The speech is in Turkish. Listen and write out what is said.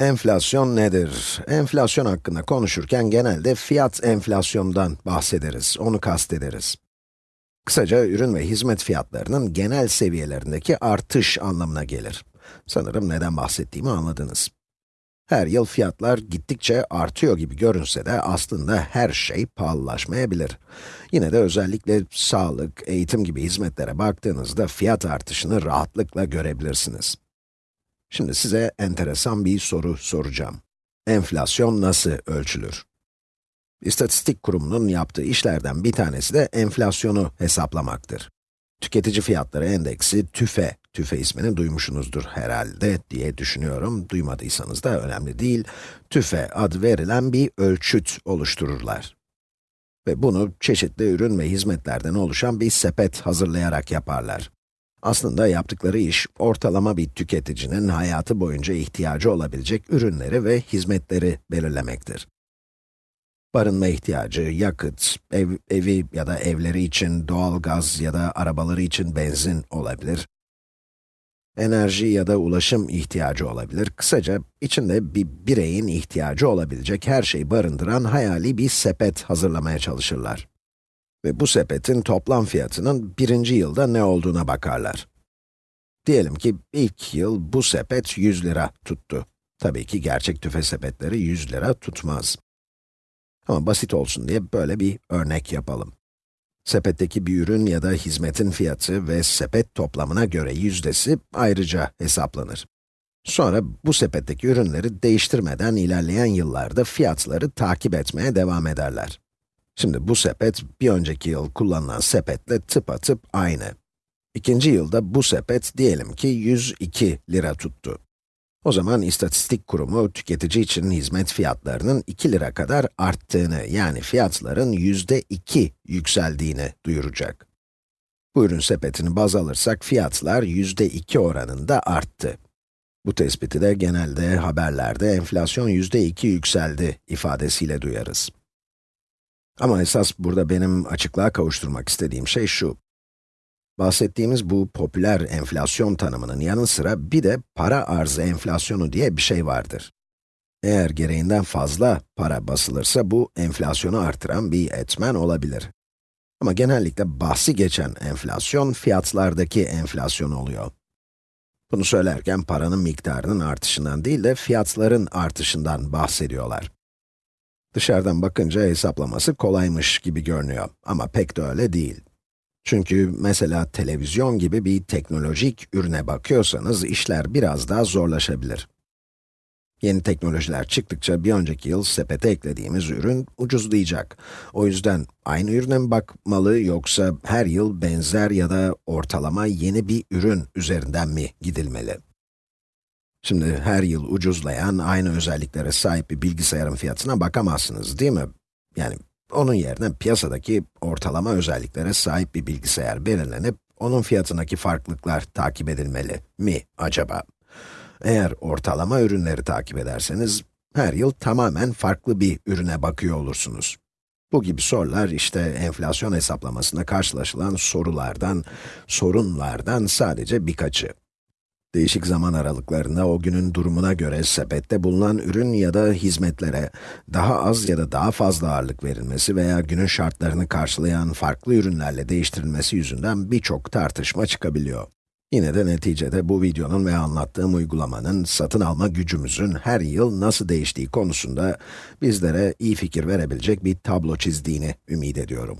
Enflasyon nedir? Enflasyon hakkında konuşurken genelde fiyat enflasyondan bahsederiz, onu kastederiz. Kısaca ürün ve hizmet fiyatlarının genel seviyelerindeki artış anlamına gelir. Sanırım neden bahsettiğimi anladınız. Her yıl fiyatlar gittikçe artıyor gibi görünse de aslında her şey pahalılaşmayabilir. Yine de özellikle sağlık, eğitim gibi hizmetlere baktığınızda fiyat artışını rahatlıkla görebilirsiniz. Şimdi size enteresan bir soru soracağım. Enflasyon nasıl ölçülür? İstatistik kurumunun yaptığı işlerden bir tanesi de enflasyonu hesaplamaktır. Tüketici fiyatları endeksi TÜFE, TÜFE ismini duymuşsunuzdur herhalde diye düşünüyorum. Duymadıysanız da önemli değil. TÜFE adı verilen bir ölçüt oluştururlar. Ve bunu çeşitli ürün ve hizmetlerden oluşan bir sepet hazırlayarak yaparlar. Aslında yaptıkları iş, ortalama bir tüketicinin hayatı boyunca ihtiyacı olabilecek ürünleri ve hizmetleri belirlemektir. Barınma ihtiyacı, yakıt, ev, evi ya da evleri için doğal gaz ya da arabaları için benzin olabilir. Enerji ya da ulaşım ihtiyacı olabilir. Kısaca, içinde bir bireyin ihtiyacı olabilecek her şeyi barındıran hayali bir sepet hazırlamaya çalışırlar. Ve bu sepetin toplam fiyatının birinci yılda ne olduğuna bakarlar. Diyelim ki ilk yıl bu sepet 100 lira tuttu. Tabii ki gerçek tüfe sepetleri 100 lira tutmaz. Ama basit olsun diye böyle bir örnek yapalım. Sepetteki bir ürün ya da hizmetin fiyatı ve sepet toplamına göre yüzdesi ayrıca hesaplanır. Sonra bu sepetteki ürünleri değiştirmeden ilerleyen yıllarda fiyatları takip etmeye devam ederler. Şimdi bu sepet, bir önceki yıl kullanılan sepetle tıpatıp aynı. İkinci yılda bu sepet diyelim ki 102 lira tuttu. O zaman istatistik kurumu tüketici için hizmet fiyatlarının 2 lira kadar arttığını, yani fiyatların yüzde 2 yükseldiğini duyuracak. Bu ürün sepetini baz alırsak fiyatlar yüzde 2 oranında arttı. Bu tespiti de genelde haberlerde enflasyon yüzde 2 yükseldi ifadesiyle duyarız. Ama esas burada benim açıklığa kavuşturmak istediğim şey şu. Bahsettiğimiz bu popüler enflasyon tanımının yanı sıra bir de para arzı enflasyonu diye bir şey vardır. Eğer gereğinden fazla para basılırsa bu enflasyonu artıran bir etmen olabilir. Ama genellikle bahsi geçen enflasyon fiyatlardaki enflasyon oluyor. Bunu söylerken paranın miktarının artışından değil de fiyatların artışından bahsediyorlar. Dışarıdan bakınca hesaplaması kolaymış gibi görünüyor ama pek de öyle değil. Çünkü mesela televizyon gibi bir teknolojik ürüne bakıyorsanız işler biraz daha zorlaşabilir. Yeni teknolojiler çıktıkça bir önceki yıl sepete eklediğimiz ürün ucuzlayacak. O yüzden aynı ürüne mi bakmalı yoksa her yıl benzer ya da ortalama yeni bir ürün üzerinden mi gidilmeli? Şimdi her yıl ucuzlayan, aynı özelliklere sahip bir bilgisayarın fiyatına bakamazsınız değil mi? Yani onun yerine piyasadaki ortalama özelliklere sahip bir bilgisayar belirlenip, onun fiyatındaki farklılıklar takip edilmeli mi acaba? Eğer ortalama ürünleri takip ederseniz, her yıl tamamen farklı bir ürüne bakıyor olursunuz. Bu gibi sorular işte enflasyon hesaplamasında karşılaşılan sorulardan, sorunlardan sadece birkaçı. Değişik zaman aralıklarında o günün durumuna göre sepette bulunan ürün ya da hizmetlere daha az ya da daha fazla ağırlık verilmesi veya günün şartlarını karşılayan farklı ürünlerle değiştirilmesi yüzünden birçok tartışma çıkabiliyor. Yine de neticede bu videonun ve anlattığım uygulamanın satın alma gücümüzün her yıl nasıl değiştiği konusunda bizlere iyi fikir verebilecek bir tablo çizdiğini ümit ediyorum.